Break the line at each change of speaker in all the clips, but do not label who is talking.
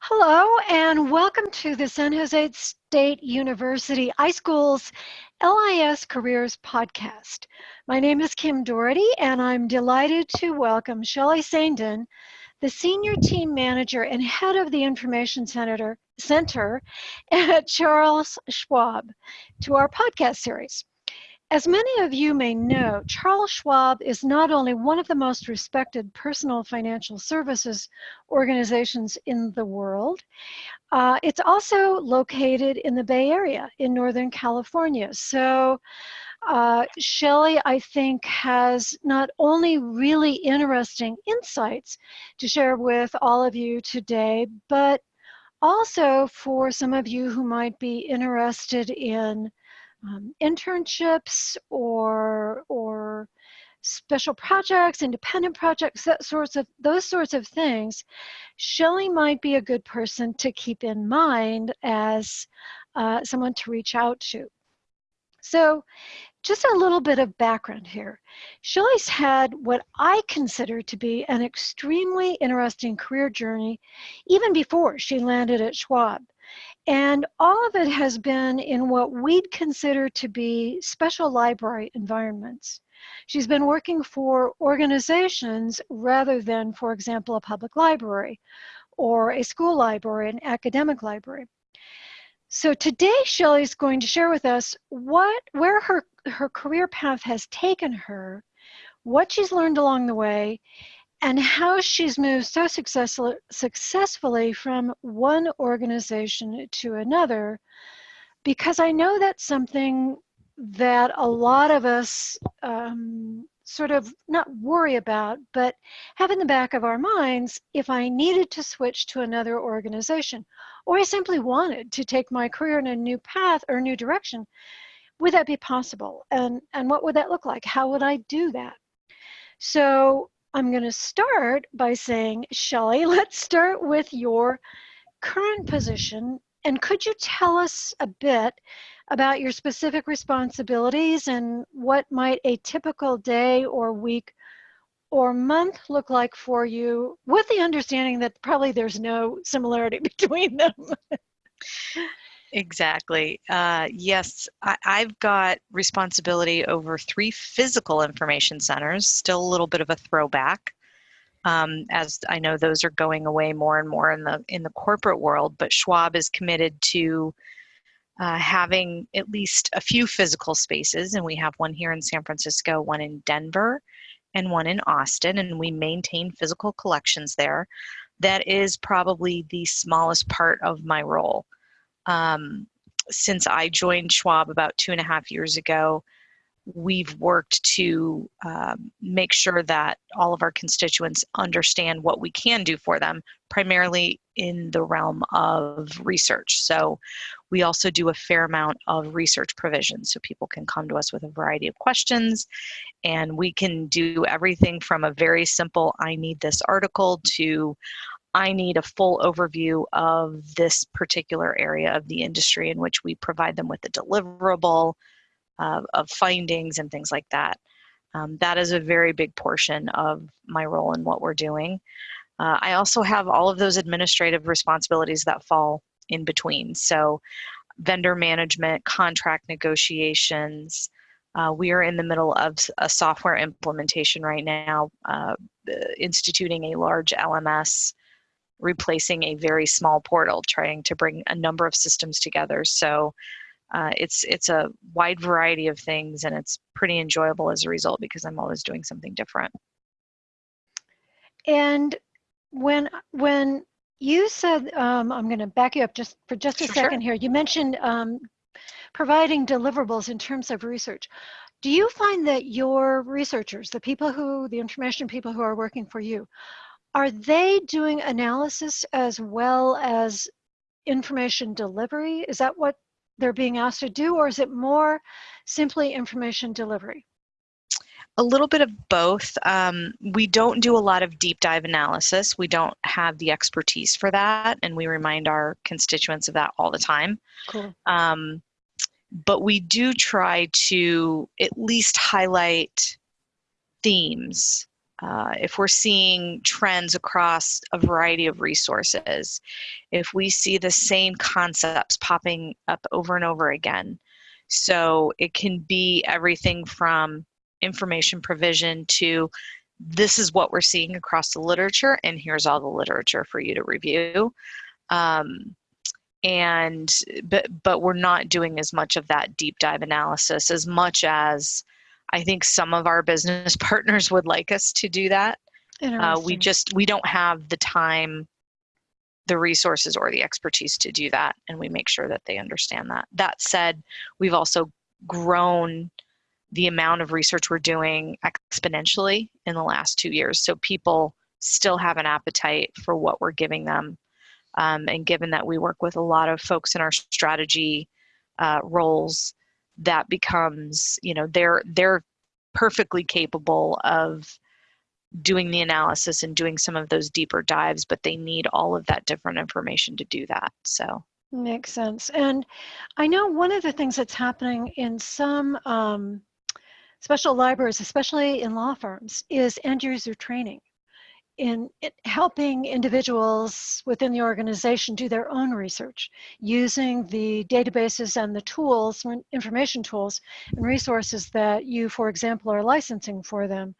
Hello and welcome to the San Jose State University iSchool's LIS Careers podcast. My name is Kim Doherty and I'm delighted to welcome Shelley Sandin, the Senior Team Manager and Head of the Information Center, Center at Charles Schwab to our podcast series. As many of you may know, Charles Schwab is not only one of the most respected personal financial services organizations in the world, uh, it's also located in the Bay Area in Northern California. So uh, Shelley, I think, has not only really interesting insights to share with all of you today, but also for some of you who might be interested in um, internships or or special projects, independent projects, that sorts of those sorts of things, Shelley might be a good person to keep in mind as uh, someone to reach out to. So just a little bit of background here. Shelley's had what I consider to be an extremely interesting career journey even before she landed at Schwab. And all of it has been in what we'd consider to be special library environments. She's been working for organizations rather than, for example, a public library or a school library, an academic library. So today Shelley's going to share with us what where her, her career path has taken her, what she's learned along the way, and how she's moved so successfully, successfully from one organization to another, because I know that's something that a lot of us um, sort of not worry about, but have in the back of our minds if I needed to switch to another organization, or I simply wanted to take my career in a new path or new direction, would that be possible? And, and what would that look like? How would I do that? So I'm going to start by saying, Shelley, let's start with your current position. And could you tell us a bit about your specific responsibilities and what might a typical day or week or month look like for you with the understanding that probably there's no similarity between them?
Exactly. Uh, yes, I, have got responsibility over three physical information centers, still a little bit of a throwback. Um, as I know those are going away more and more in the in the corporate world, but Schwab is committed to uh, having at least a few physical spaces, and we have one here in San Francisco, one in Denver, and one in Austin, and we maintain physical collections there. That is probably the smallest part of my role um, since I joined Schwab about two and a half years ago, we've worked to um, make sure that all of our constituents understand what we can do for them, primarily in the realm of research. So we also do a fair amount of research provision so people can come to us with a variety of questions and we can do everything from a very simple I need this article to I need a full overview of this particular area of the industry in which we provide them with the deliverable uh, of findings and things like that. Um, that is a very big portion of my role in what we're doing. Uh, I also have all of those administrative responsibilities that fall in between. So vendor management, contract negotiations, uh, we are in the middle of a software implementation right now, uh, instituting a large LMS replacing a very small portal, trying to bring a number of systems together. So uh, it's it's a wide variety of things, and it's pretty enjoyable as a result because I'm always doing something different.
And when when you said, um, I'm going to back you up just for just a sure, second sure. here. You mentioned um, providing deliverables in terms of research. Do you find that your researchers, the people who, the information people who are working for you, are they doing analysis as well as information delivery? Is that what they're being asked to do, or is it more simply information delivery?
A little bit of both. Um, we don't do a lot of deep dive analysis. We don't have the expertise for that, and we remind our constituents of that all the time.
Cool.
Um, but we do try to at least highlight themes uh, if we're seeing trends across a variety of resources, if we see the same concepts popping up over and over again. So it can be everything from information provision to this is what we're seeing across the literature and here's all the literature for you to review. Um, and but but we're not doing as much of that deep dive analysis as much as I think some of our business partners would like us to do that. Uh, we just we don't have the time, the resources, or the expertise to do that, and we make sure that they understand that. That said, we've also grown the amount of research we're doing exponentially in the last two years. So people still have an appetite for what we're giving them um, and given that we work with a lot of folks in our strategy uh, roles, that becomes, you know, they're they're perfectly capable of doing the analysis and doing some of those deeper dives, but they need all of that different information to do that. So
makes sense. And I know one of the things that's happening in some um, special libraries, especially in law firms, is end user training in helping individuals within the organization do their own research using the databases and the tools, information tools and resources that you, for example, are licensing for them.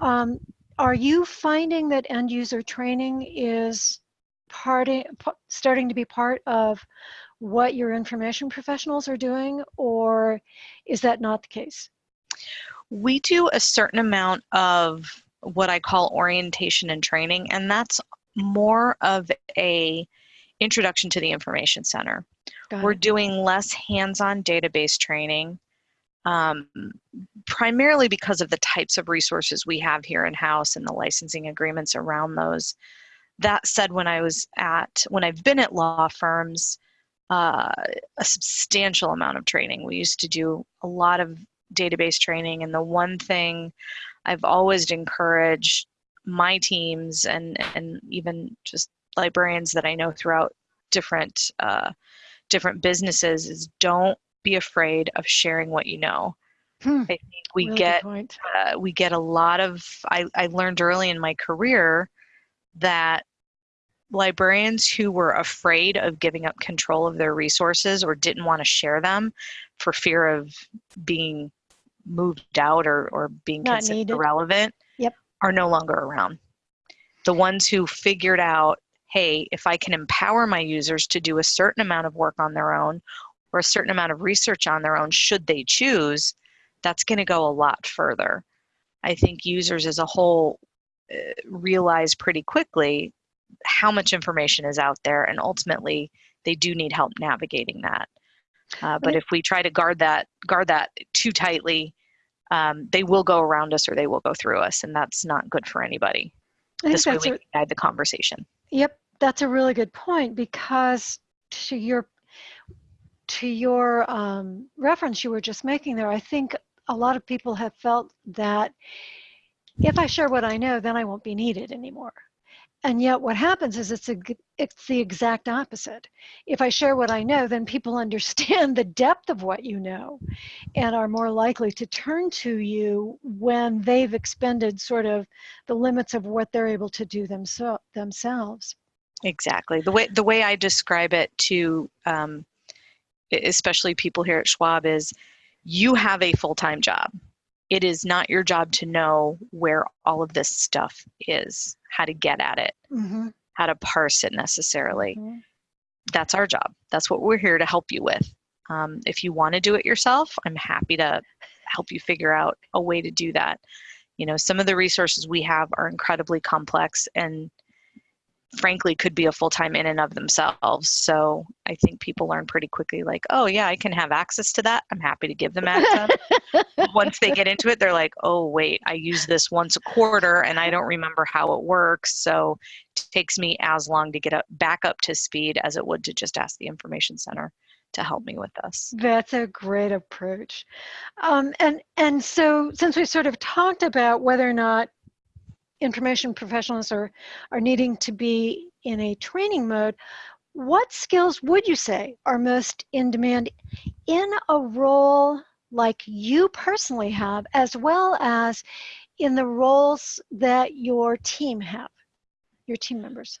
Um, are you finding that end user training is party, starting to be part of what your information professionals are doing, or is that not the case?
We do a certain amount of what I call orientation and training, and that's more of a introduction to the information center. We're doing less hands-on database training, um, primarily because of the types of resources we have here in-house and the licensing agreements around those. That said, when I was at, when I've been at law firms, uh, a substantial amount of training. We used to do a lot of database training, and the one thing I've always encouraged my teams and and even just librarians that I know throughout different uh, different businesses is don't be afraid of sharing what you know. Hmm. I think we really get uh, we get a lot of. I, I learned early in my career that librarians who were afraid of giving up control of their resources or didn't want to share them for fear of being moved out or, or being Not considered needed. irrelevant
yep.
are no longer around. The ones who figured out, hey, if I can empower my users to do a certain amount of work on their own or a certain amount of research on their own, should they choose, that's going to go a lot further. I think users as a whole uh, realize pretty quickly how much information is out there, and ultimately, they do need help navigating that. Uh, but if we try to guard that guard that too tightly, um, they will go around us or they will go through us, and that's not good for anybody. This way, we a, guide the conversation.
Yep, that's a really good point because to your to your um, reference you were just making there, I think a lot of people have felt that if I share what I know, then I won't be needed anymore. And yet what happens is it's, a, it's the exact opposite. If I share what I know, then people understand the depth of what you know and are more likely to turn to you when they've expended sort of the limits of what they're able to do themso themselves.
Exactly. The way, the way I describe it to um, especially people here at Schwab is you have a full-time job it is not your job to know where all of this stuff is, how to get at it, mm-hmm. how to parse it necessarily. Mm-hmm. That's our job. That's what we're here to help you with. Um, if you want to do it yourself, I'm happy to help you figure out a way to do that. You know, some of the resources we have are incredibly complex and frankly could be a full-time in and of themselves. So i think people learn pretty quickly like oh yeah i can have access to that. I'm happy to give them access. Once they get into it they're like oh wait i use this once a quarter and i don't remember how it works. So it takes me as long to get up back up to speed as it would to just ask the information center to help me with this.
That's a great approach. Um, and and so since we sort of talked about whether or not information professionals are, are needing to be in a training mode, what skills would you say are most in demand in a role like you personally have, as well as in the roles that your team have, your team members?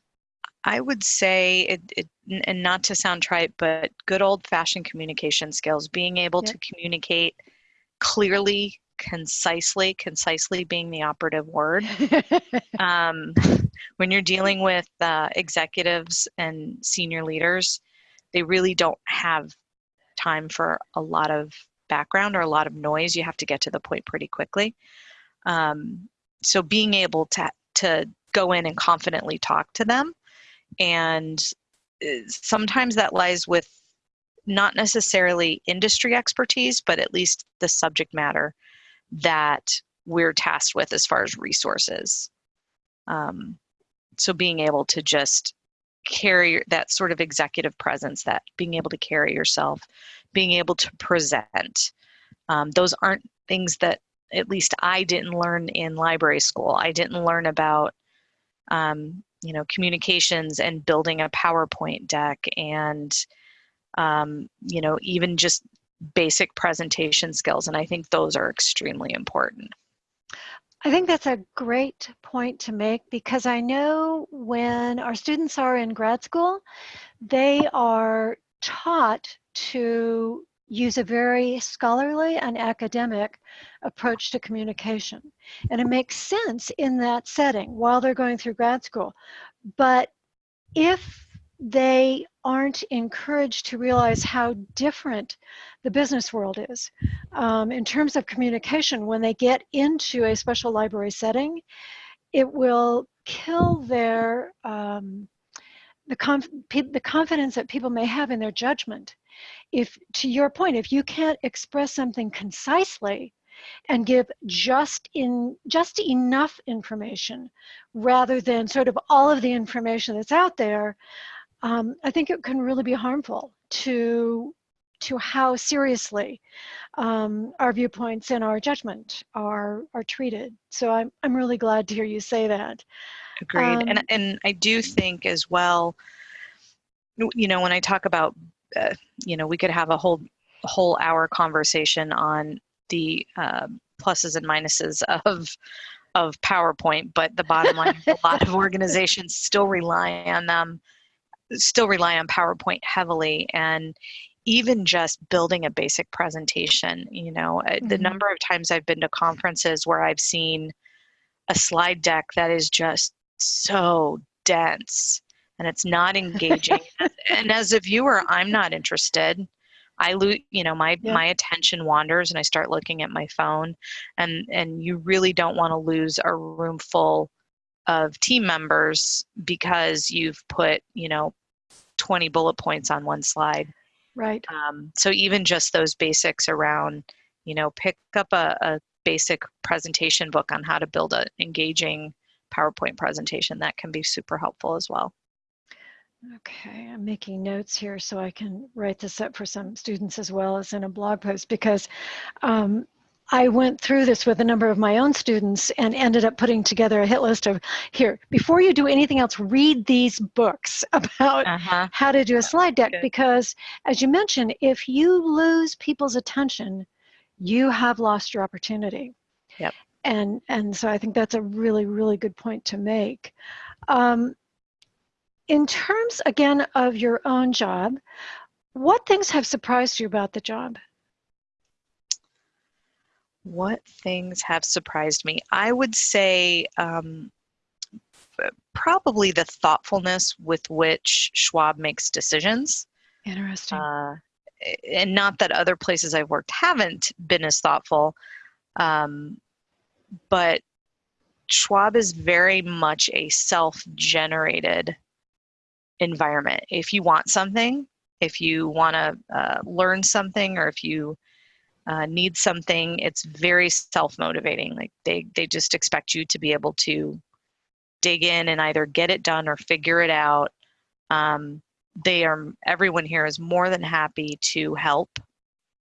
I would say, it, it, and not to sound trite, but good old fashioned communication skills, being able to communicate clearly, concisely, concisely being the operative word. um, when you're dealing with uh, executives and senior leaders, they really don't have time for a lot of background or a lot of noise. You have to get to the point pretty quickly. Um, so being able to to go in and confidently talk to them, and uh, sometimes that lies with not necessarily industry expertise, but at least the subject matter that we're tasked with as far as resources. Um, so being able to just carry that sort of executive presence, that being able to carry yourself, being able to present, um, those aren't things that at least I didn't learn in library school. I didn't learn about, um, you know, communications and building a PowerPoint deck and, um, you know, even just basic presentation skills. And I think those are extremely important.
I think that's a great point to make because I know when our students are in grad school, they are taught to use a very scholarly and academic approach to communication. And it makes sense in that setting while they're going through grad school. But if they aren't encouraged to realize how different the business world is. Um, in terms of communication when they get into a special library setting, it will kill their um, the, conf- the confidence that people may have in their judgment. If to your point if you can't express something concisely and give just in just enough information rather than sort of all of the information that's out there um, i think it can really be harmful to to how seriously um, our viewpoints and our judgment are are treated. So i'm, I'm really glad to hear you say that.
Agreed. and
Um,
and I do think as well, you know, when I talk about, uh, you know, we could have a whole whole hour conversation on the uh, pluses and minuses of of PowerPoint, but the bottom line, a lot of organizations still rely on them, still rely on PowerPoint heavily, and even just building a basic presentation. You know, uh, the
Mhm.
number of times I've been to conferences where I've seen a slide deck that is just so dense and it's not engaging and as a viewer i'm not interested i lose you know my
Yeah.
my attention wanders and i start looking at my phone and and you really don't want to lose a room full of team members because you've put you know 20 bullet points on one slide.
Right.
Um, so even just those basics around you know pick up a, a basic presentation book on how to build an engaging powerpoint presentation that can be super helpful as well.
Okay, I'm making notes here so I can write this up for some students as well as in a blog post because um, I went through this with a number of my own students and ended up putting together a hit list of here, before you do anything else, read these books about
uh-huh
how to do a slide deck
good.
because as you mentioned, if you lose people's attention, you have lost your opportunity.
Yep.
And, and so I think that's a really, really good point to make. Um, in terms, again, of your own job, what things have surprised you about the job?
What things have surprised me i would say um, probably the thoughtfulness with which schwab makes decisions
Interesting.
uh, and not that other places I've worked haven't been as thoughtful, um, but Schwab is very much a self-generated environment. If you want something, if you want to uh, learn something, or if you uh, need something, it's very self-motivating. Like they they just expect you to be able to dig in and either get it done or figure it out. Um, they are everyone here is more than happy to help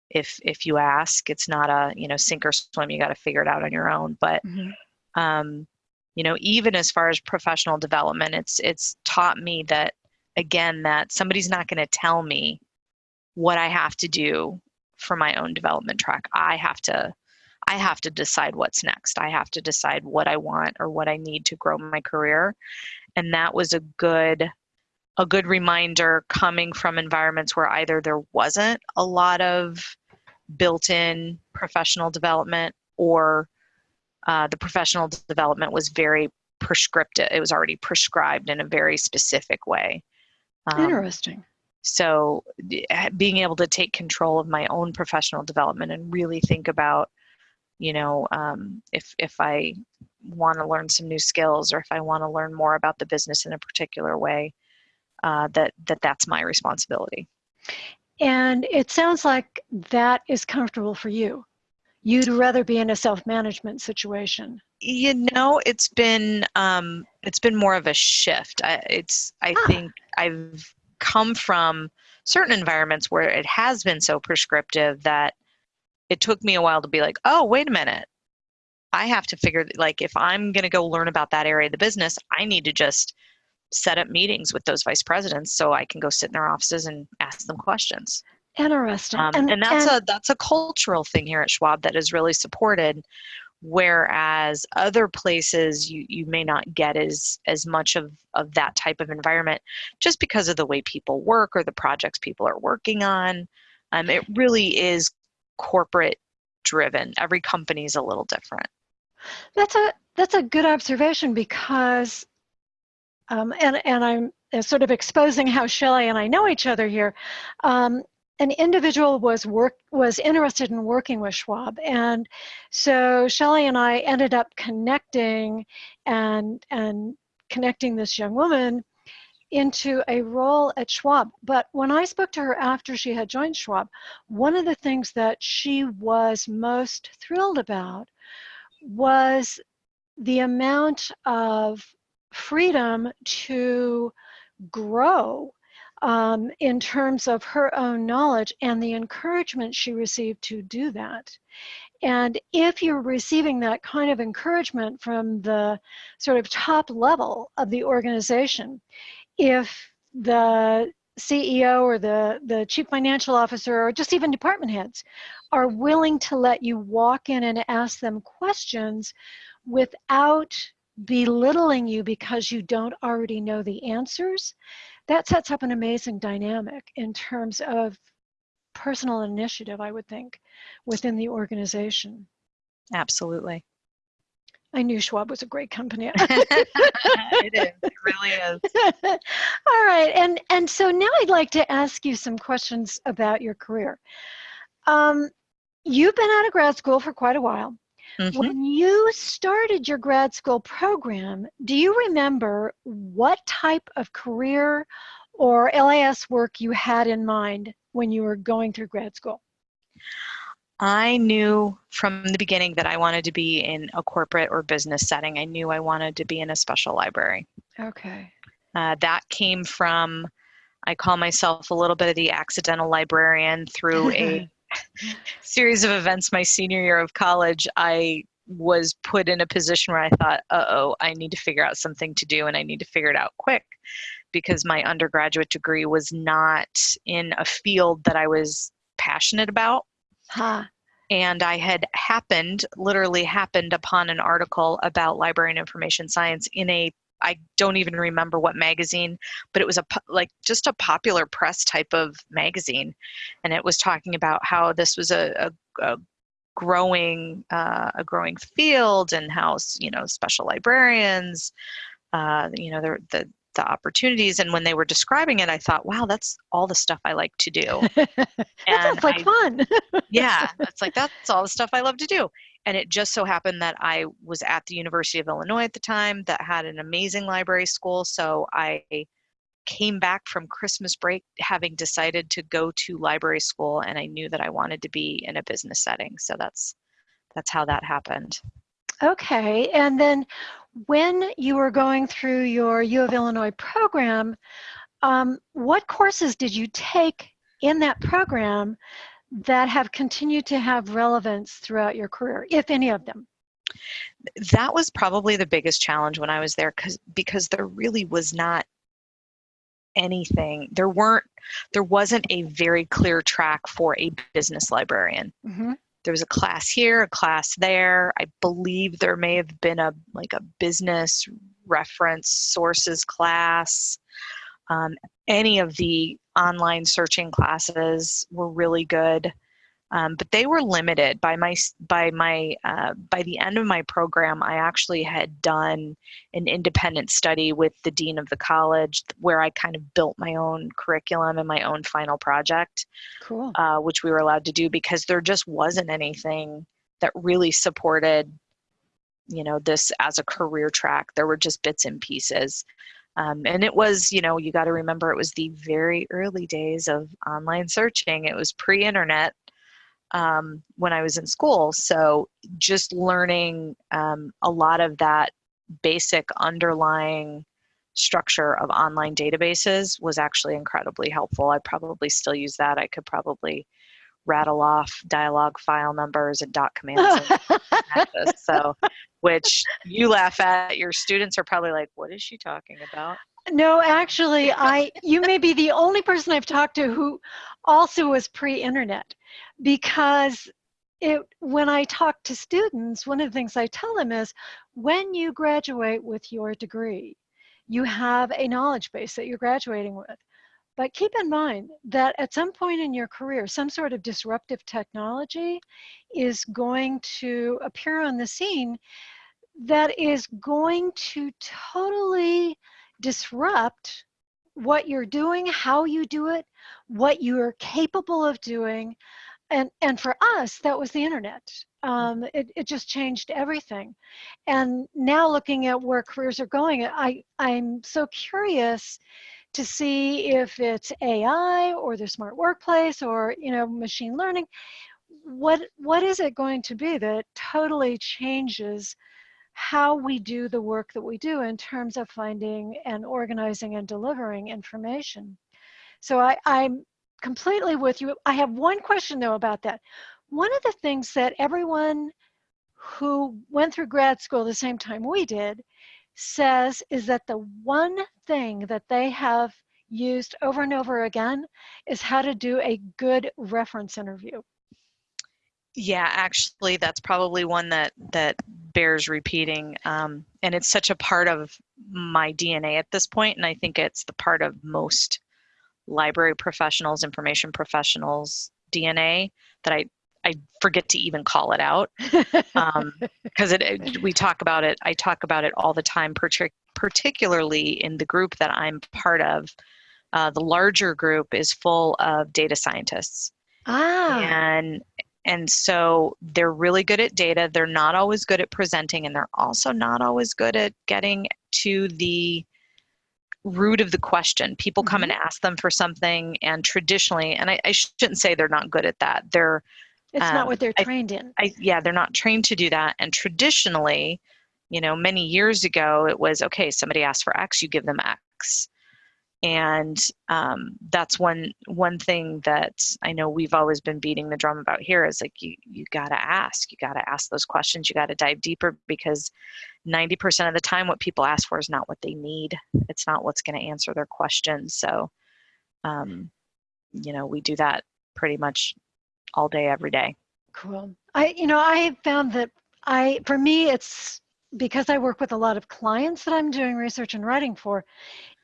if if you ask it's not a you know sink or swim you got to figure it out on your own but
Mhm.
um you know even as far as professional development it's it's taught me that again that somebody's not going to tell me what i have to do for my own development track i have to I have to decide what's next. I have to decide what I want or what I need to grow my career. And that was a good a good reminder coming from environments where either there wasn't a lot of built-in professional development or uh, the professional development was very prescriptive. It was already prescribed in a very specific way.
Um, Interesting.
So, being able to take control of my own professional development and really think about, you know, um, if if I want to learn some new skills or if I want to learn more about the business in a particular way, uh, that that that's my responsibility.
And it sounds like that is comfortable for you. You'd rather be in a self-management situation.
You know, it's been um, it's been more of a shift. I, it's I ah. think I've come from certain environments where it has been so prescriptive that it took me a while to be like, oh, wait a minute. I have to figure like if I'm going to go learn about that area of the business, I need to just set up meetings with those vice presidents so I can go sit in their offices and ask them questions.
Interesting. Um,
and, and, that's and, a that's a cultural thing here at Schwab that is really supported whereas other places you, you may not get as as much of, of that type of environment just because of the way people work or the projects people are working on um, it really is corporate driven every company is a little different
that's a that's a good observation because um, and and i'm sort of exposing how Shelley and I know each other here. Um, an individual was work was interested in working with Schwab, and so Shelley and I ended up connecting and and connecting this young woman into a role at Schwab. But when I spoke to her after she had joined Schwab, one of the things that she was most thrilled about was the amount of freedom to grow um, in terms of her own knowledge and the encouragement she received to do that. And if you're receiving that kind of encouragement from the sort of top level of the organization, if the CEO or the, the chief financial officer or just even department heads are willing to let you walk in and ask them questions without belittling you because you don't already know the answers, that sets up an amazing dynamic in terms of personal initiative, I would think, within the organization.
Absolutely.
I knew Schwab was a great company.
it is. It really is.
All right, and and so now I'd like to ask you some questions about your career. Um, you've been out of grad school for quite a while. Mm-hmm. When you started your grad school program, do you remember what type of career or LIS work you had in mind when you were going through grad school?
I knew from the beginning that I wanted to be in a corporate or business setting. I knew I wanted to be in a special library.
Okay.
Uh, that came from, I call myself a little bit of the accidental librarian through a series of events my senior year of college, I was put in a position where I thought, uh oh, I need to figure out something to do and I need to figure it out quick because my undergraduate degree was not in a field that I was passionate about.
Huh.
And I had happened, literally happened upon an article about library and information science in a I don't even remember what magazine, but it was a like just a popular press type of magazine, and it was talking about how this was a, a, a growing uh, a growing field and how you know special librarians, uh, you know the the the opportunities. And when they were describing it i thought wow that's all the stuff i like to do.
That sounds like I, fun.
Yeah it's like that's all the stuff i love to do and it just so happened that I was at the University of Illinois at the time that had an amazing library school. So I came back from Christmas break having decided to go to library school and I knew that I wanted to be in a business setting. So that's that's how that happened.
Okay. And then when you were going through your U of Illinois program, um, what courses did you take in that program that have continued to have relevance throughout your career, if any of them?
That was probably the biggest challenge when I was there because because there really was not anything. There weren't there wasn't a very clear track for a business librarian. Mm-hmm. there was a class here, a class there. I believe there may have been a like a business reference sources class. Um, any of the online searching classes were really good. Um, but they were limited by my by my uh, by the end of my program i actually had done an independent study with the dean of the college where i kind of built my own curriculum and my own final project
Cool.
uh, which we were allowed to do because there just wasn't anything that really supported you know this as a career track there were just bits and pieces um, and it was you know you got to remember it was the very early days of online searching. It was pre-internet um, when i was in school. So just learning um, a lot of that basic underlying structure of online databases was actually incredibly helpful. I probably still use that. I could probably rattle off Dialog file numbers and dot commands and so which you laugh at your students are probably like what is she talking about
no, actually, I you may be the only person I've talked to who also was pre-internet because it when I talk to students, one of the things I tell them is when you graduate with your degree, you have a knowledge base that you're graduating with. But keep in mind that at some point in your career, some sort of disruptive technology is going to appear on the scene that is going to totally disrupt what you're doing, how you do it, what you're capable of doing. And, and for us, that was the internet. Um, it, it just changed everything. And now looking at where careers are going, I, I'm so curious to see if it's AI or the smart workplace or you know machine learning. What what is it going to be that totally changes how we do the work that we do in terms of finding and organizing and delivering information. So I, I'm completely with you. I have one question though about that. One of the things that everyone who went through grad school the same time we did says is that the one thing that they have used over and over again is how to do a good reference interview.
Yeah, actually, that's probably one that that bears repeating, um, and it's such a part of my DNA at this point, and I think it's the part of most library professionals, information professionals' DNA that I I forget to even call it out because um, it, it, we talk about it. I talk about it all the time, partic- particularly in the group that I'm part of. Uh, the larger group is full of data scientists.
Ah.
And and so they're really good at data. They're not always good at presenting, and they're also not always good at getting to the root of the question. People come mm-hmm. and ask them for something, and traditionally, and I, I, shouldn't say they're not good at that. They're
it's um, not what they're trained
I,
in.
I, yeah, they're not trained to do that. And traditionally, you know, many years ago, it was okay. Somebody asked for X, you give them X and um, that's one one thing that I know we've always been beating the drum about here is like you you got to ask you got to ask those questions you got to dive deeper because 90% of the time what people ask for is not what they need it's not what's going to answer their questions so um, you know we do that pretty much all day every day
cool I you know I found that I for me it's because I work with a lot of clients that I'm doing research and writing for,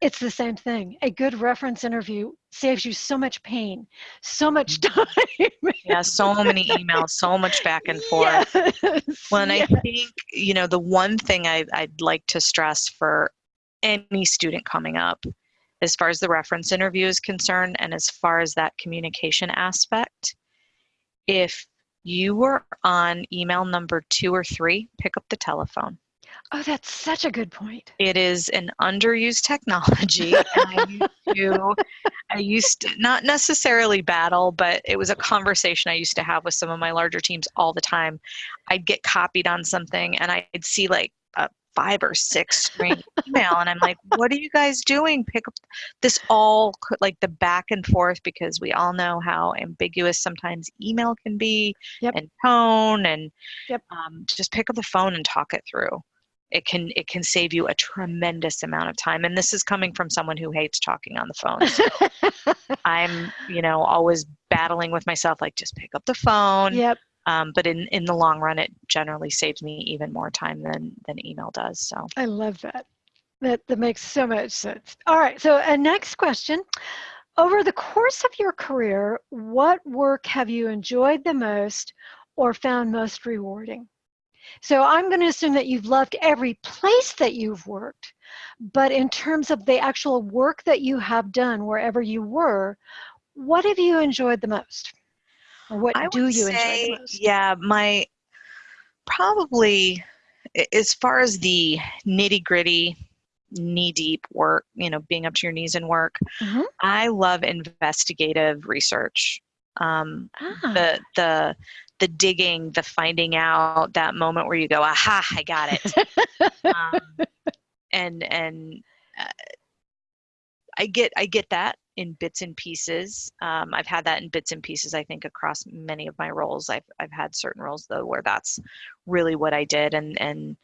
it's the same thing. A good reference interview saves you so much pain, so much
mm-hmm.
time.
yeah, so many emails, so much back and forth. Yes, well, and yes. I think, you know, the one thing I, I'd like to stress for any student coming up, as far as the reference interview is concerned, and as far as that communication aspect, if you were on email number two or three, pick up the telephone.
Oh, that's such a good point.
It is an underused technology. I used to, I used to, not necessarily battle, but it was a conversation I used to have with some of my larger teams all the time. I'd get copied on something and I'd see like a five or six string email and i'm like what are you guys doing pick up this all like the back and forth because we all know how ambiguous sometimes email can be
yep.
and tone and
yep.
um, just pick up the phone and talk it through it can it can save you a tremendous amount of time and this is coming from someone who hates talking on the phone so i'm you know always battling with myself like just pick up the phone
yep
Um, but in, in the long run, it generally saves me even more time than, than email does. So
I love that. That, that makes so much sense. All right, so a next question. Over the course of your career, what work have you enjoyed the most or found most rewarding? So I'm going to assume that you've loved every place that you've worked, but in terms of the actual work that you have done wherever you were, what have you enjoyed the most? What
I
do you
say,
enjoy most?
yeah, my probably as far as the nitty gritty, knee deep work, you know, being up to your knees in work,
Mhm.
I love investigative research. Um,
Ah,
the the the digging, the finding out, that moment where you go, aha, I got it. um, and and uh, I get I get that in bits and pieces. Um, I've had that in bits and pieces. I think across many of my roles, I've I've had certain roles though where that's really what I did, and and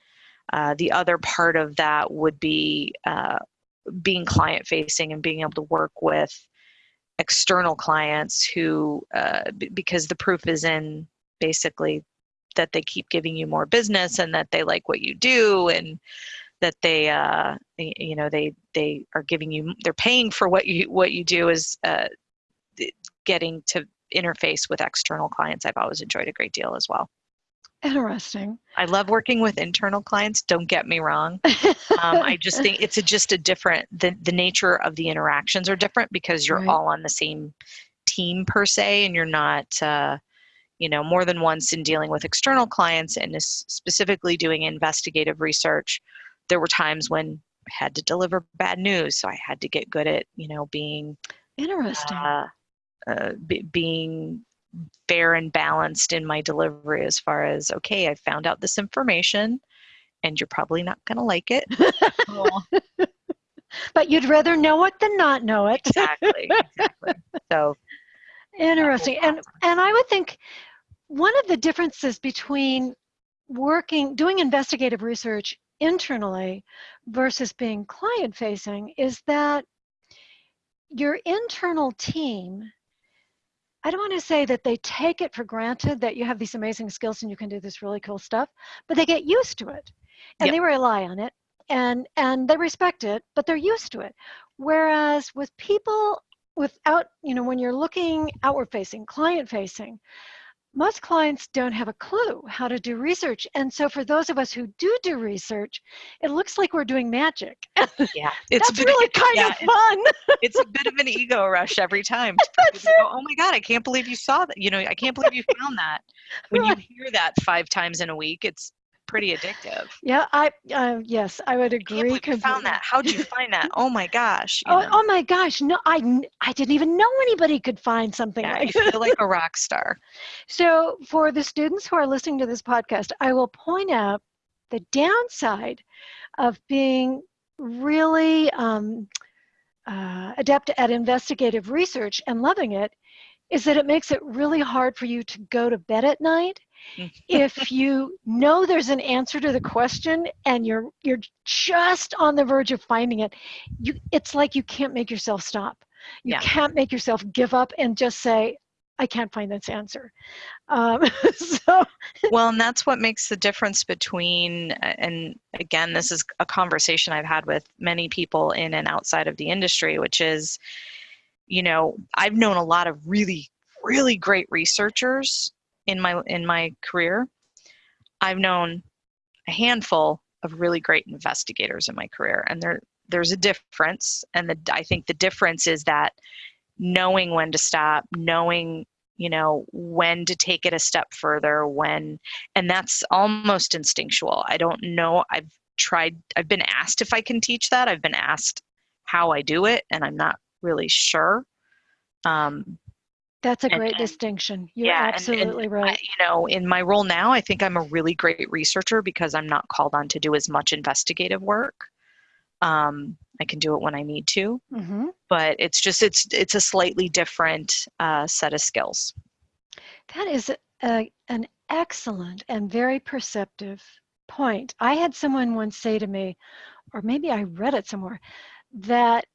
uh, the other part of that would be uh, being client facing and being able to work with external clients who uh, because the proof is in basically that they keep giving you more business and that they like what you do and that they uh, you know they they are giving you they're paying for what you what you do is uh, getting to interface with external clients i've always enjoyed a great deal as well
interesting.
i love working with internal clients don't get me wrong um, I just think it's a, just a different the, the nature of the interactions are different because you're
Right.
all on the same team per se and you're not uh, you know more than once in dealing with external clients and specifically doing investigative research there were times when I had to deliver bad news so I had to get good at you know being
interesting.
uh, uh, be, being fair and balanced in my delivery as far as okay I found out this information and you're probably not going to like it
but you'd rather know it than not know it.
exactly exactly so
Interesting. And and I would think one of the differences between working doing investigative research internally versus being client facing is that your internal team I don't want to say that they take it for granted that you have these amazing skills and you can do this really cool stuff, but they get used to it and
Yep.
they rely on it and and they respect it, but they're used to it. Whereas with people without, you know, when you're looking outward facing, client facing, most clients don't have a clue how to do research. And so for those of us who do do research, it looks like we're doing magic.
yeah it's
That's
a bit,
really kind
yeah,
of fun.
it's a bit of an ego rush every time to go, oh my god i can't believe you saw that you know i can't believe you found that when you hear that five times in a week it's pretty addictive
Yeah, I uh, yes, I would
I
agree.
you found that how'd you find that oh my gosh
Oh,
know?
oh my gosh, no, I, I didn't even know anybody could find something
yeah,
like that.
feel like a rock star
So, for the students who are listening to this podcast, I will point out the downside of being really um, uh, adept at investigative research and loving it is that it makes it really hard for you to go to bed at night. If you know there's an answer to the question and you're you're just on the verge of finding it you it's like you can't make yourself stop you
Yeah.
can't make yourself give up and just say i can't find this answer um, so
well and that's what makes the difference between and again this is a conversation i've had with many people in and outside of the industry which is you know i've known a lot of really really great researchers in my in my career i've known a handful of really great investigators in my career and there there's a difference and the i think the difference is that knowing when to stop knowing you know when to take it a step further when and that's almost instinctual. I don't know i've tried i've been asked if i can teach that. I've been asked how i do it and i'm not really sure. Um,
that's a
And-
great
and-
distinction. You're
yeah, and- and
absolutely
I,
right.
you know in my role now i think i'm a really great researcher because i'm not called on to do as much investigative work. Um, i can do it when i need to
hmm
but it's just it's it's a slightly different uh, set of skills.
That is a, an excellent and very perceptive point. I had someone once say to me, or maybe I read it somewhere, that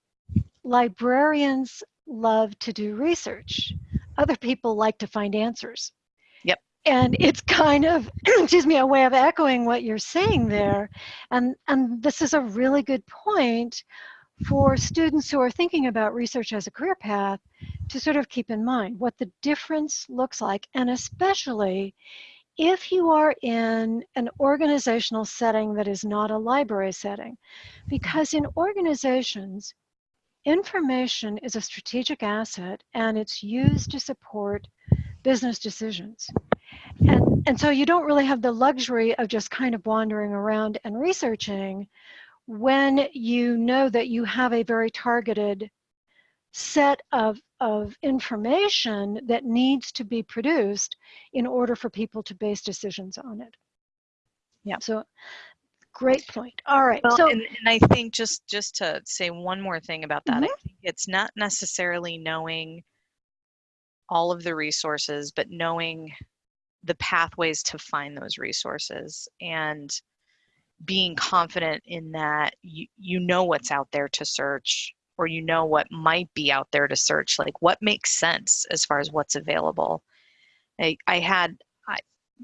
librarians love to do research. Other people like to find answers.
Yep.
and it's kind of excuse me a way of echoing what you're saying there and and this is a really good point for students who are thinking about research as a career path to sort of keep in mind what the difference looks like and especially if you are in an organizational setting that is not a library setting because in organizations information is a strategic asset and it's used to support business decisions and, and so you don't really have the luxury of just kind of wandering around and researching when you know that you have a very targeted set of, of information that needs to be produced in order for people to base decisions on it.
Yeah.
So great point. All right.
Well,
so
and, and I think just just to say one more thing about that. I mm-hmm. think it's not necessarily knowing all of the resources, but knowing the pathways to find those resources and being confident in that you, you know what's out there to search or you know what might be out there to search like what makes sense as far as what's available i, I had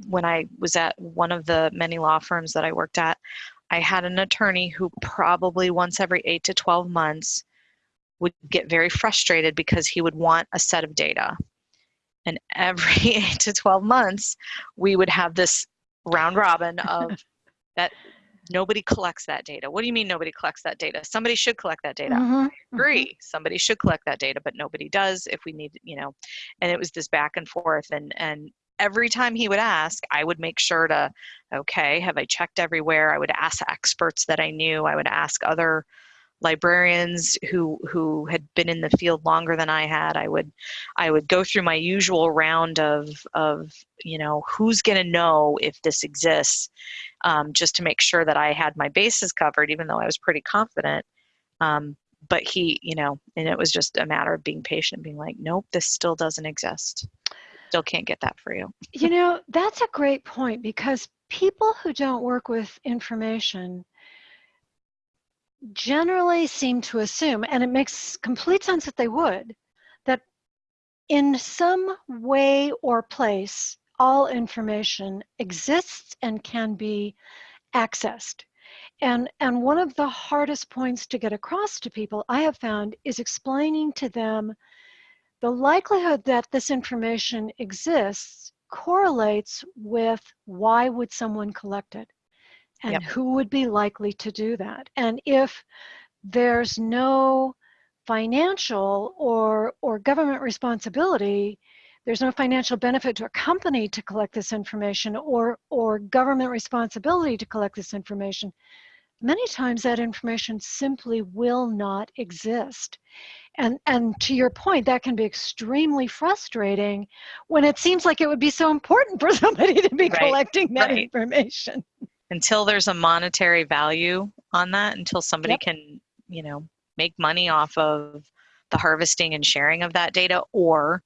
when i was at one of the many law firms that i worked at i had an attorney who probably once every 8 to 12 months would get very frustrated because he would want a set of data and every 8 to 12 months we would have this round robin of that nobody collects that data. What do you mean nobody collects that data? Somebody should collect that data.
Mhm, mhm.
Agree. Somebody should collect that data, but nobody does if we need, you know. And it was this back and forth and and every time he would ask, I would make sure to okay, have I checked everywhere? I would ask experts that I knew. I would ask other librarians who who had been in the field longer than I had. I would I would go through my usual round of of you know who's going to know if this exists, um, just to make sure that I had my bases covered, even though I was pretty confident. Um, but he, you know, and it was just a matter of being patient, being like, nope, this still doesn't exist. Still can't get that for you.
You know, that's a great point because people who don't work with information generally seem to assume, and it makes complete sense that they would, that in some way or place, all information exists and can be accessed. And, and one of the hardest points to get across to people I have found is explaining to them the likelihood that this information exists correlates with why would someone collect it and
Yep.
who would be likely to do that and if there's no financial or or government responsibility there's no financial benefit to a company to collect this information or or government responsibility to collect this information many times that information simply will not exist and and to your point that can be extremely frustrating when it seems like it would be so important for somebody to be
Right,
collecting that
right.
information
Until there's a monetary value on that, until somebody
Yep.
can, you know, make money off of the harvesting and sharing of that data, or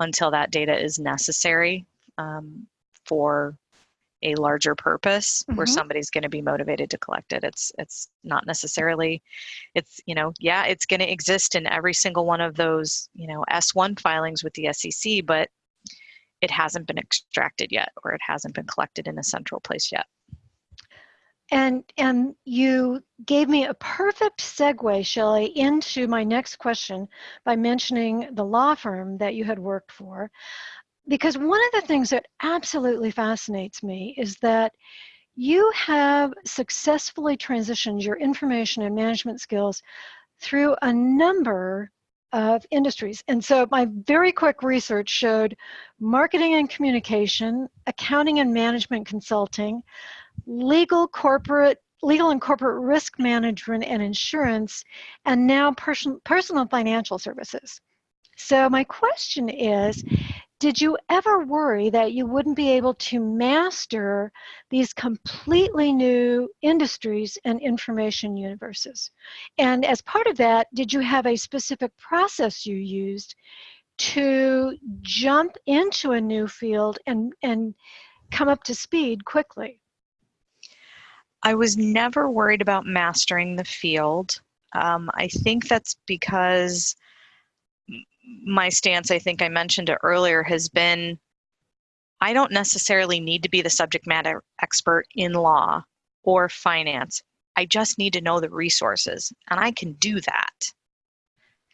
until that data is necessary um, for a larger purpose where
Mhm.
somebody's going to be motivated to collect it it's it's not necessarily it's you know yeah it's going to exist in every single one of those you know s1 filings with the sec but it hasn't been extracted yet or it hasn't been collected in a central place yet
And and you gave me a perfect segue, Shelley, into my next question by mentioning the law firm that you had worked for. Because one of the things that absolutely fascinates me is that you have successfully transitioned your information and management skills through a number of industries. And so my very quick research showed marketing and communication, accounting and management consulting, legal corporate legal and corporate risk management and insurance and now person, personal financial services so my question is did you ever worry that you wouldn't be able to master these completely new industries and information universes and as part of that did you have a specific process you used to jump into a new field and and come up to speed quickly
I was never worried about mastering the field. Um, I think that's because my stance, I think I mentioned it earlier, has been I don't necessarily need to be the subject matter expert in law or finance. I just need to know the resources, and I can do that.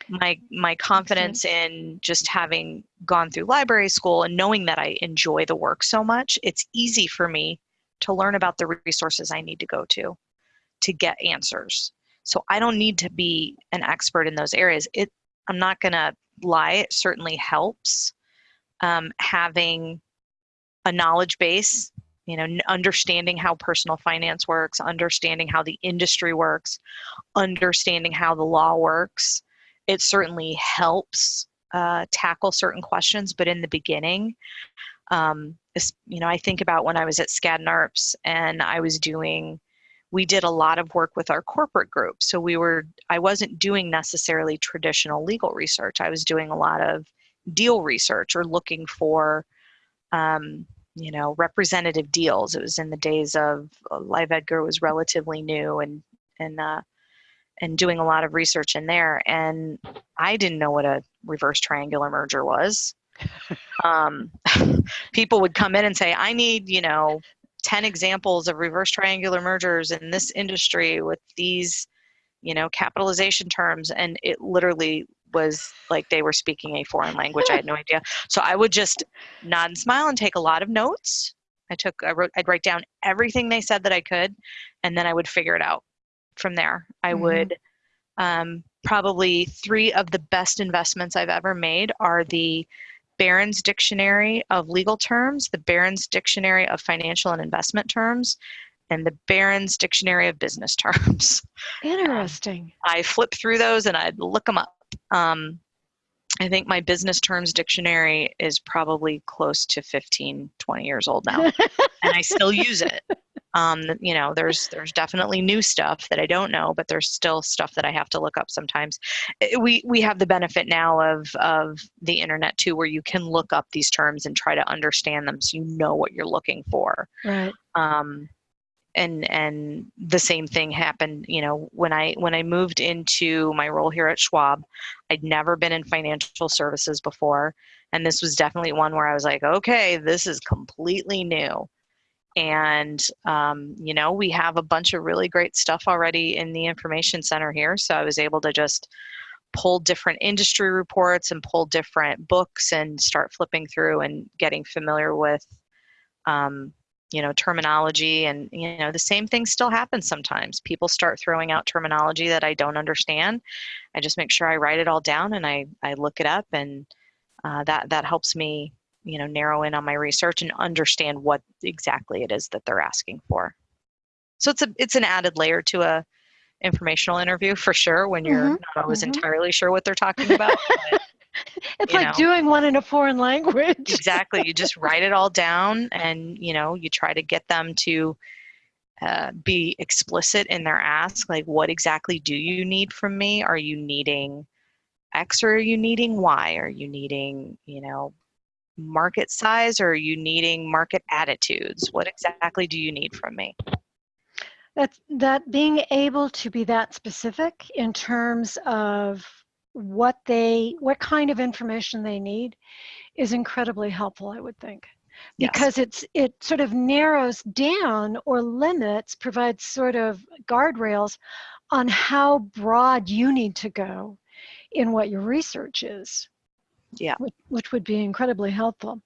My my confidence in just having gone through library school and knowing that I enjoy the work so much, it's easy for me to learn about the resources I need to go to to get answers. So I don't need to be an expert in those areas. It I'm not going to lie, it certainly helps um, having a knowledge base you know understanding how personal finance works understanding how the industry works understanding how the law works. It certainly helps uh, tackle certain questions but in the beginning um, you know i think about when i was at skadden arps and i was doing we did a lot of work with our corporate group. So we were i wasn't doing necessarily traditional legal research. I was doing a lot of deal research or looking for um, you know representative deals. It was in the days of uh, live edgar was relatively new and and uh, and doing a lot of research in there. And i didn't know what a reverse triangular merger was. Um, people would come in and say i need you know 10 examples of reverse triangular mergers in this industry with these you know capitalization terms and it literally was like they were speaking a foreign language. I had no idea. So I would just nod and smile and take a lot of notes. I took, I wrote, I'd write down everything they said that I could, and then I would figure it out from there. I mm-hmm. would um, probably three of the best investments I've ever made are the Barron's Dictionary of Legal Terms, the Barron's Dictionary of Financial and Investment Terms, and the Barron's Dictionary of Business Terms.
Interesting.
Um, I flip through those and I'd look them up. Um, I think my business terms dictionary is probably close to 15, 20 years old now, and I still use it. Um, you know, there's there's definitely new stuff that I don't know, but there's still stuff that I have to look up sometimes. We we have the benefit now of of the internet too, where you can look up these terms and try to understand them, so you know what you're looking for.
Right.
Um, and and the same thing happened you know when i when i moved into my role here at schwab i'd never been in financial services before. And this was definitely one where i was like okay this is completely new. And um, you know we have a bunch of really great stuff already in the information center here. So i was able to just pull different industry reports and pull different books and start flipping through and getting familiar with um, you know terminology and you know the same thing still happens sometimes people start throwing out terminology that i don't understand i just make sure i write it all down and i i look it up and uh, that that helps me you know narrow in on my research and understand what exactly it is that they're asking for so it's a it's an added layer to a informational interview for sure when you're mm-hmm. not always mm-hmm. entirely sure what they're talking about
it's like know. doing one in a foreign language.
exactly. You just write it all down and, you know, you try to get them to uh, be explicit in their ask. Like, what exactly do you need from me? Are you needing X or are you needing Y? Are you needing, you know, market size or are you needing market attitudes? What exactly do you need from me?
That, that being able to be that specific in terms of what they what kind of information they need is incredibly helpful i would think because yes. it's it sort of narrows down or limits provides sort of guardrails on how broad you need to go in what your research is
yeah
which, which would be incredibly helpful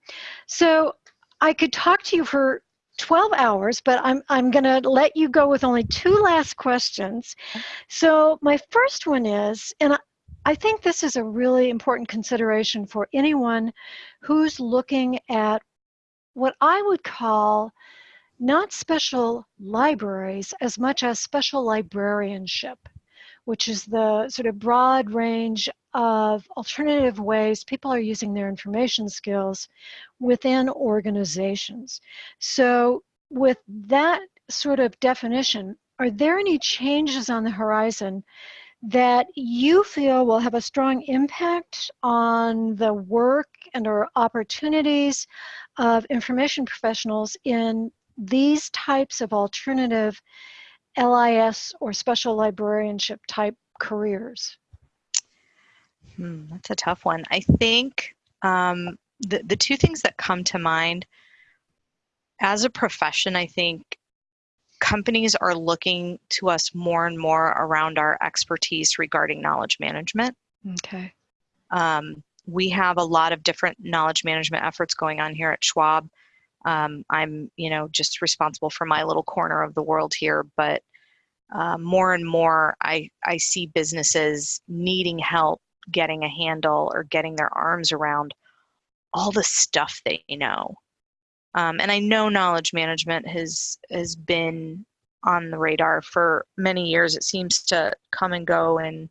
so i could talk to you for 12 hours, but I'm, I'm going to let you go with only two last questions. So, my first one is, and I think this is a really important consideration for anyone who's looking at what I would call not special libraries as much as special librarianship, which is the sort of broad range of alternative ways people are using their information skills within organizations. So, with that sort of definition, are there any changes on the horizon that you feel will have a strong impact on the work and or opportunities of information professionals in these types of alternative LIS or special librarianship type careers?
Hmm, that's a tough one. I think um, the, the two things that come to mind as a profession, I think companies are looking to us more and more around our expertise regarding knowledge management.
Okay.
Um, we have a lot of different knowledge management efforts going on here at Schwab. Um, I'm, you know, just responsible for my little corner of the world here, but uh, more and more I, I see businesses needing help getting a handle or getting their arms around all the stuff they know. Um, and I know knowledge management has has been on the radar for many years. It seems to come and go in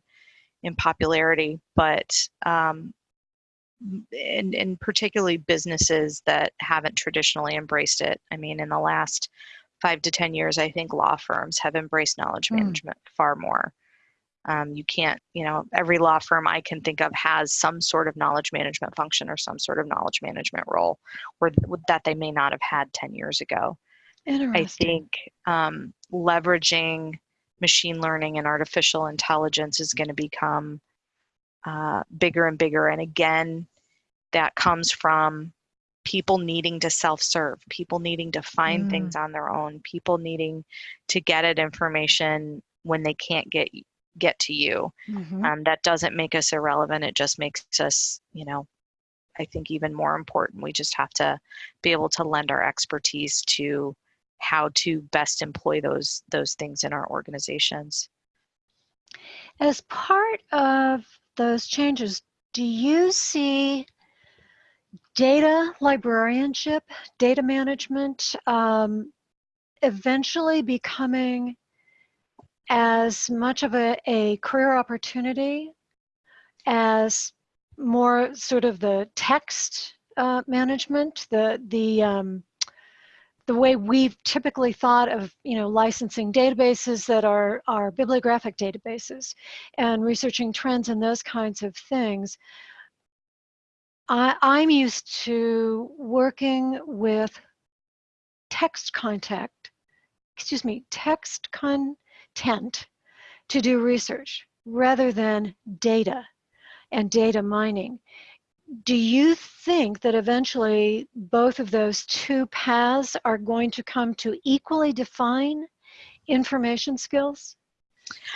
in popularity, but um, and, and particularly businesses that haven't traditionally embraced it. I mean, in the last five to 10 years, I think law firms have embraced knowledge mm. management far more. Um, you can't, you know, every law firm I can think of has some sort of knowledge management function or some sort of knowledge management role or that they may not have had 10 years ago. I think um, leveraging machine learning and artificial intelligence is going to become uh, bigger and bigger. And again, that comes from people needing to self-serve, people needing to find mm. things on their own, people needing to get at information when they can't get get to you. Mm-hmm. Um, that doesn't make us irrelevant. It just makes us, you know, I think even more important. We just have to be able to lend our expertise to how to best employ those those things in our organizations.
As part of those changes, do you see data librarianship, data management, um, eventually becoming as much of a, a career opportunity as more sort of the text uh, management, the the um, the way we've typically thought of you know licensing databases that are are bibliographic databases and researching trends and those kinds of things. I, I'm used to working with text contact, excuse me, text content to do research rather than data and data mining. Do you think that eventually both of those two paths are going to come to equally define information skills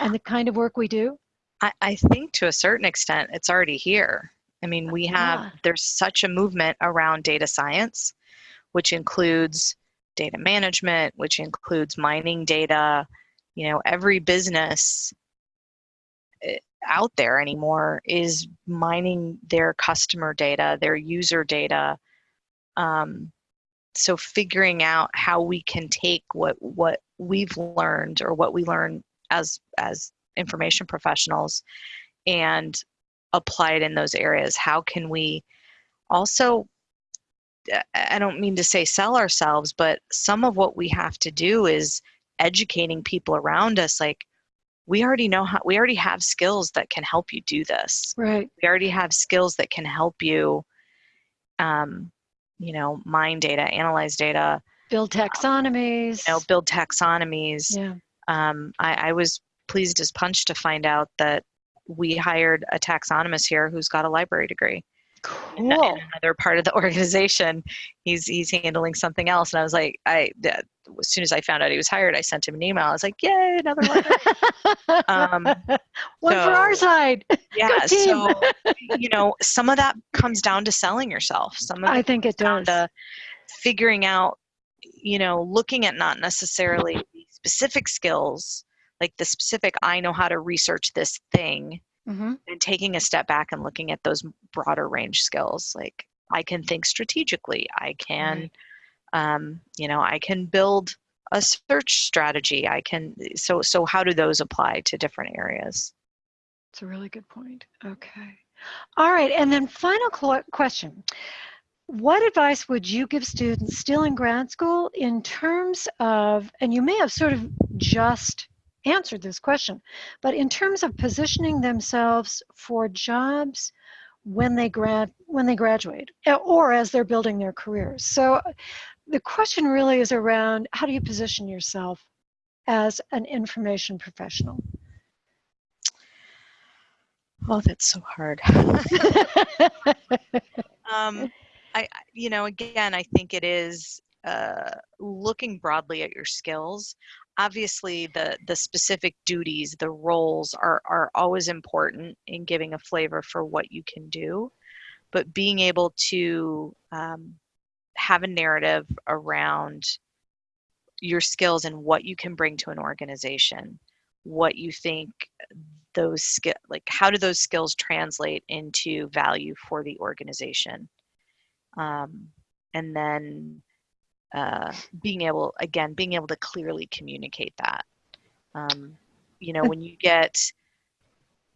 and the kind of work we do?
I, I think to a certain extent it's already here. I mean, we have, yeah. there's such a movement around data science, which includes data management, which includes mining data. You know, every business eh, out there anymore is mining their customer data, their user data. Um, so figuring out how we can take what what we've learned or what we learn as as information professionals and apply it in those areas? How can we also, I don't mean to say sell ourselves, but some of what we have to do is educating people around us like, we already know how we already have skills that can help you do this.
Right.
We already have skills that can help you um, you know mine data analyze data
build taxonomies
um, you know build taxonomies.
Yeah.
Um, I, I was pleased as punch to find out that we hired a taxonomist here who's got a library degree.
Cool.
In, another part of the organization, he's he's handling something else, and I was like, I as soon as I found out he was hired, I sent him an email. I was like, "Yay, another one!"
um, one so, for our side.
Yeah. so you know, some of that comes down to selling yourself. Some of
I think it does.
To figuring out, you know, looking at not necessarily specific skills like the specific i know how to research this thing mm-hmm. and taking a step back and looking at those broader range skills like i can think strategically i can right. Um, you know i can build a search strategy i can so so how do those apply to different areas
it's a really good point okay all right and then final question what advice would you give students still in grad school in terms of and you may have sort of just answered this question. But in terms of positioning themselves for jobs when they grad when they graduate or as they're building their careers. So the question really is around how do you position yourself as an information professional?
Oh, that's so hard. um, I, you know, again, I think it is uh, looking broadly at your skills. Obviously, the the specific duties, the roles are are always important in giving a flavor for what you can do, but being able to um, have a narrative around your skills and what you can bring to an organization, what you think those skill like how do those skills translate into value for the organization? Um, and then uh, being able again being able to clearly communicate that. Um, you know when you get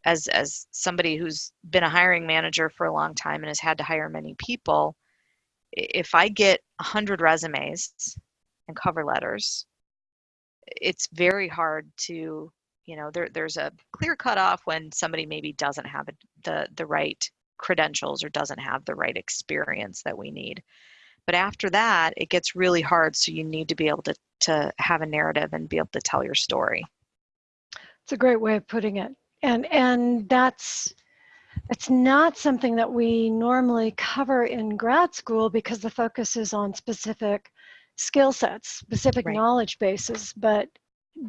as as somebody who's been a hiring manager for a long time and has had to hire many people if i get 100 resumes and cover letters it's very hard to you know there, there's a clear cutoff when somebody maybe doesn't have the the right credentials or doesn't have the right experience that we need. But after that it gets really hard so you need to be able to to have a narrative and be able to tell your story.
It's a great way of putting it. And and that's it's not something that we normally cover in grad school because the focus is on specific skill sets specific
Right.
knowledge bases but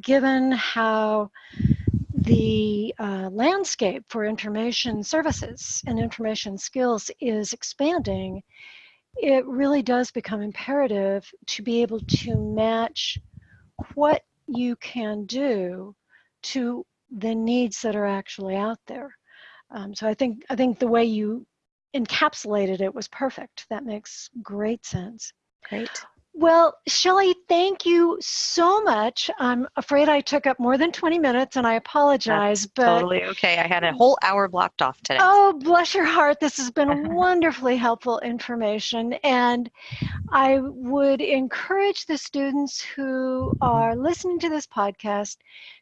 given how the uh, landscape for information services and information skills is expanding, it really does become imperative to be able to match what you can do to the needs that are actually out there. Um, so I think I think the way you encapsulated it was perfect. That makes great sense.
great
Well, Shelley, thank you so much. I'm afraid I took up more than 20 minutes and I apologize, but
totally okay i had a whole hour blocked off today
oh, bless your heart. This has been wonderfully helpful information. And I would encourage the students who are listening to this podcast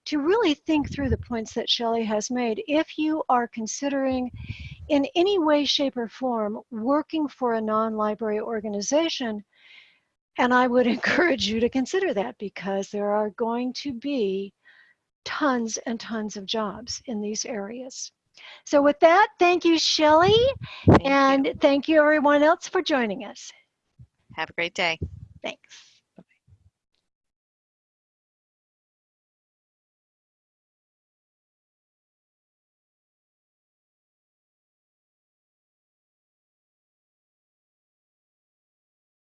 to really think through the points that Shelley has made. If you are considering in any way, shape, or form working for a non-library organization, and I would encourage you to consider that because there are going to be tons and tons of jobs in these areas. So with that, thank you, Shelley,
Thank you.
and thank you everyone else for joining us.
have a great day
Thanks.